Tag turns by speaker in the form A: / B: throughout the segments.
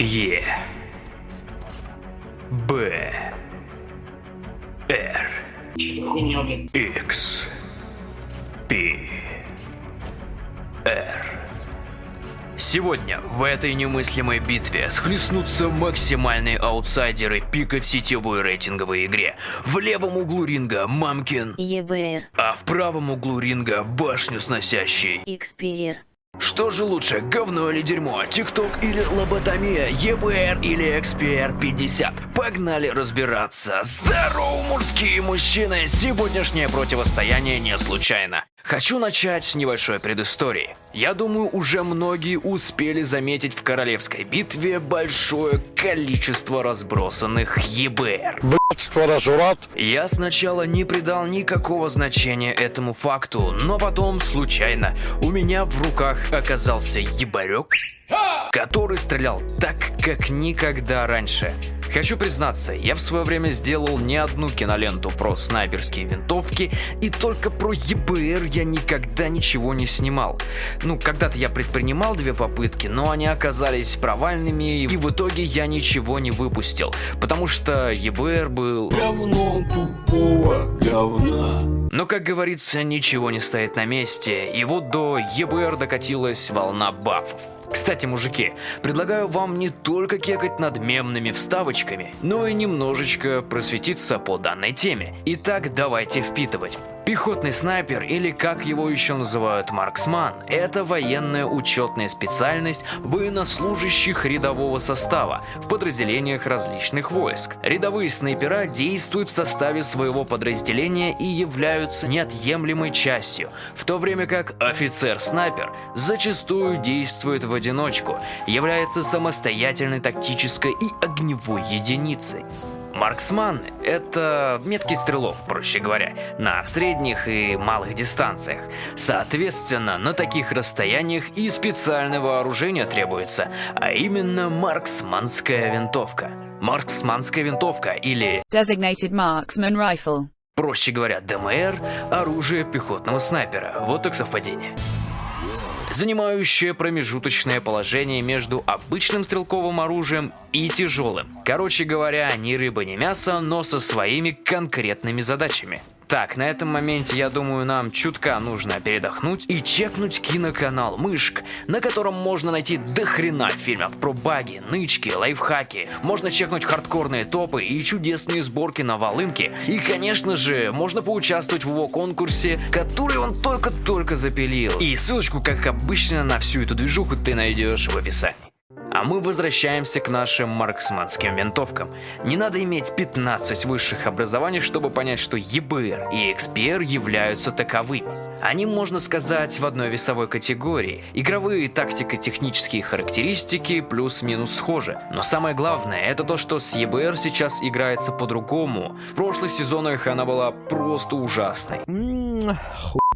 A: Е. Б. Р. X. P. R. Сегодня в этой немыслимой битве схлестнутся максимальные аутсайдеры пика в сетевой рейтинговой игре. В левом углу ринга Мамкин,
B: ЕБР,
A: а в правом углу ринга башню сносящий.
B: XPR,
A: Что же лучше, говно или дерьмо, ТикТок или лоботомия, ЕБР или XPR 50? Погнали разбираться. Здорово, мужские мужчины! Сегодняшнее противостояние не случайно. Хочу начать с небольшой предыстории. Я думаю, уже многие успели заметить в королевской битве большое количество разбросанных ЕБР. Я сначала не придал никакого значения этому факту, но потом, случайно, у меня в руках оказался ебарек, который стрелял так, как никогда раньше. Хочу признаться, я в свое время сделал не одну киноленту про снайперские винтовки, и только про ЕБР я никогда ничего не снимал. Ну, когда-то я предпринимал две попытки, но они оказались провальными, и в итоге я ничего не выпустил, потому что ЕБР был
C: говном тупого говна.
A: но, как говорится, ничего не стоит на месте, и вот до ЕБР докатилась волна бафов. Кстати, мужики, предлагаю вам не только кекать над мемными вставочками, но и немножечко просветиться по данной теме. Итак, давайте впитывать. Пехотный снайпер, или как его еще называют марксман, это военная учетная специальность военнослужащих рядового состава в подразделениях различных войск. Рядовые снайпера действуют в составе своего подразделения и являются неотъемлемой частью, в то время как офицер-снайпер зачастую действует в одиночку, является самостоятельной тактической и огневой единицей. Марксман – это меткий стрелок, проще говоря, на средних и малых дистанциях. Соответственно, на таких расстояниях и специальное вооружение требуется, а именно марксманская винтовка. Марксманская винтовка или,
D: Designated Marksman Rifle.
A: проще говоря, ДМР – оружие пехотного снайпера. Вот так совпадение занимающее промежуточное положение между обычным стрелковым оружием и тяжелым. Короче говоря, ни рыба, ни мясо, но со своими конкретными задачами. Так, на этом моменте, я думаю, нам чутка нужно передохнуть и чекнуть киноканал Мышк, на котором можно найти дохрена фильмов про баги, нычки, лайфхаки. Можно чекнуть хардкорные топы и чудесные сборки на волынке. И, конечно же, можно поучаствовать в его конкурсе, который он только-только запилил. И ссылочку, как обычно, на всю эту движуху ты найдешь в описании. А мы возвращаемся к нашим марксманским винтовкам. Не надо иметь 15 высших образований, чтобы понять, что ЕБР и XPR являются таковыми. Они, можно сказать, в одной весовой категории. Игровые тактико-технические характеристики плюс-минус схожи. Но самое главное, это то, что с ЕБР сейчас играется по-другому. В прошлых сезонах она была просто ужасной.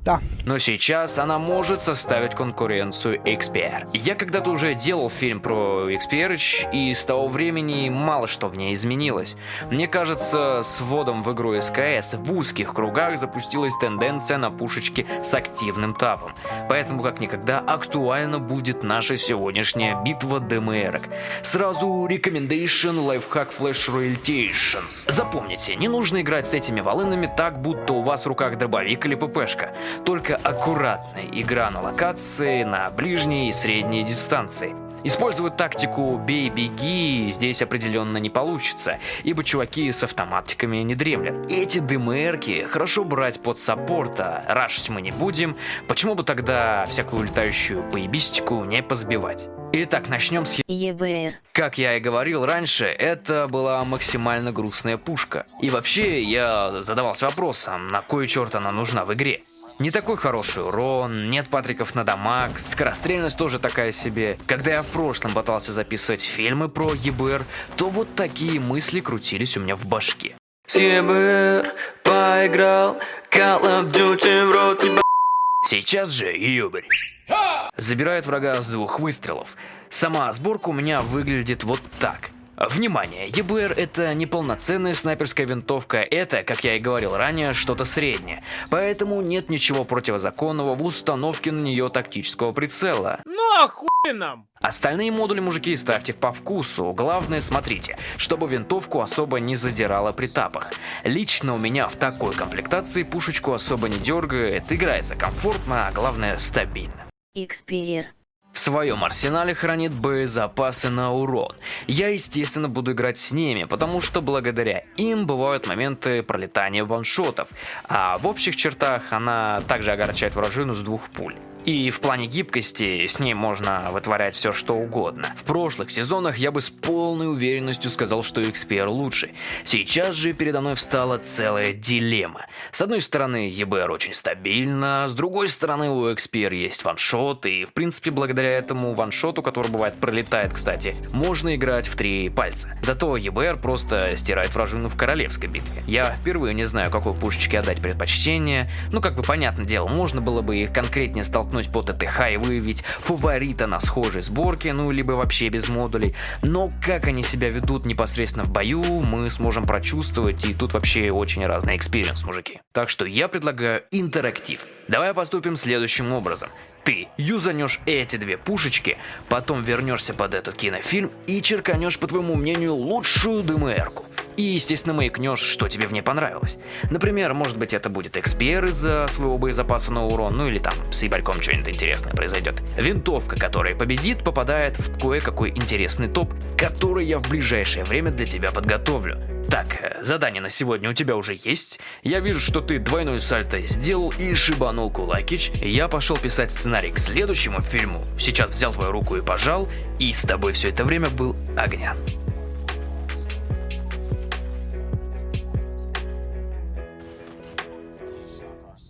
E: Да.
A: Но сейчас она может составить конкуренцию XPR. Я когда-то уже делал фильм про XPR, и с того времени мало что в ней изменилось. Мне кажется, с вводом в игру СКС в узких кругах запустилась тенденция на пушечки с активным тапом. Поэтому как никогда актуальна будет наша сегодняшняя битва ДМРок. Сразу рекомендейшн лайфхак Flash Royaltations. Запомните, не нужно играть с этими волынами так, будто у вас в руках дробовик или ППшка. Только аккуратная игра на локации, на ближней и средней дистанции. Использовать тактику «бей-беги» здесь определенно не получится, ибо чуваки с автоматиками не дремлят. Эти ДМРки хорошо брать под саппорта, рашить мы не будем, почему бы тогда всякую летающую поебистику не позбивать? Итак, начнем с
B: ЕБР,
A: как я и говорил раньше, это была максимально грустная пушка. И вообще, я задавался вопросом, на кой черт она нужна в игре. Не такой хороший урон, нет патриков на дамаг, скорострельность тоже такая себе. Когда я в прошлом пытался записывать фильмы про ЕБР, то вот такие мысли крутились у меня в башке. С ЕБР поиграл, Call of Duty в рот еба- Сейчас же ебарь. Забирает врага с двух выстрелов. Сама сборка у меня выглядит вот так. Внимание, ЕБР это не полноценная снайперская винтовка, это, как я и говорил ранее, что-то среднее. Поэтому нет ничего противозаконного в установке на нее тактического прицела.
F: Ну
B: нахуй нам?
A: Остальные модули, мужики, ставьте по вкусу. Главное, смотрите, чтобы винтовку особо не задирала при тапах. Лично у меня в такой комплектации пушечку особо не дергает, играется комфортно, а главное стабильно.
F: Xperia.
A: В своем арсенале хранит боезапасы на урон. Я, естественно, буду играть с ними, потому что благодаря им бывают моменты пролетания ваншотов, а в общих чертах она также огорчает вражину с двух пуль. И в плане гибкости с ней можно вытворять все что угодно. В прошлых сезонах я бы с полной уверенностью сказал, что XPR лучше. Сейчас же передо мной встала целая дилемма. С одной стороны, EBR очень стабильно, с другой стороны, у XPR есть ваншот, и в принципе благодаря этому ваншоту, который бывает пролетает, кстати, можно играть в три пальца. Зато EBR просто стирает вражину в королевской битве. Я впервые не знаю, какой пушечке отдать предпочтение, ну как бы понятное дело, можно было бы их конкретнее столкнуть по ТТХ и выявить фаворита на схожей сборке, ну либо вообще без модулей. Но как они себя ведут непосредственно в бою, мы сможем прочувствовать, и тут вообще очень разный experience, мужики. Так что я предлагаю интерактив. Давай поступим следующим образом. Ты юзанешь эти две пушечки, потом вернешься под этот кинофильм и черканешь, по твоему мнению, лучшую DMR ку. И, естественно, маякнешь, что тебе в ней понравилось. Например, может быть это будет XPR из-за своего боезапаса на урон, ну или там с EBR ком что-нибудь интересное произойдет. Винтовка, которая победит, попадает в кое-какой интересный топ, который я в ближайшее время для тебя подготовлю. Так, э, задание на сегодня у тебя уже есть. Я вижу, что ты двойной сальто сделал и шибанул кулакич. Я пошел писать сценарий к следующему фильму. Сейчас взял твою руку и пожал, и с тобой все это время был Огнян.